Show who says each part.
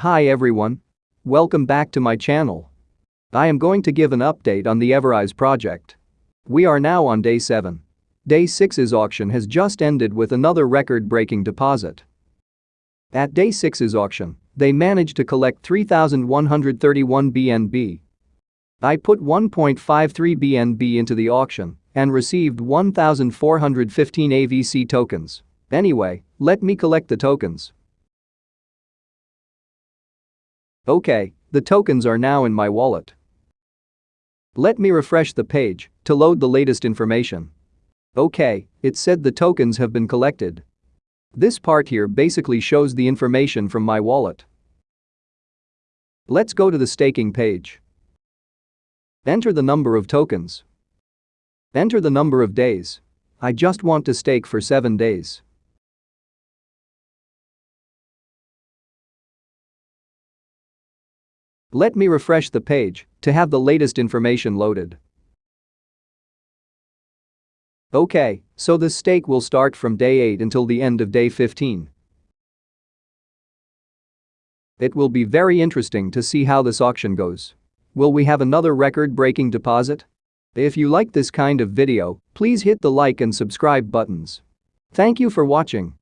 Speaker 1: Hi everyone. Welcome back to my channel. I am going to give an update on the Everise project. We are now on day 7. Day 6's auction has just ended with another record-breaking deposit. At day 6's auction, they managed to collect 3,131 BNB. I put 1.53 BNB into the auction and received 1,415 AVC tokens. Anyway, let me collect the tokens. Okay, the tokens are now in my wallet. Let me refresh the page to load the latest information. Okay, it said the tokens have been collected. This part here basically shows the information from my wallet. Let's go to the staking page. Enter the number of tokens. Enter the number of days. I just want to stake for 7 days. Let me refresh the page to have the latest information loaded. Okay, so the stake will start from day 8 until the end of day 15. It will be very interesting to see how this auction goes. Will we have another record-breaking deposit? If you like this kind of video, please hit the like and subscribe buttons. Thank you for watching.